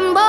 one, but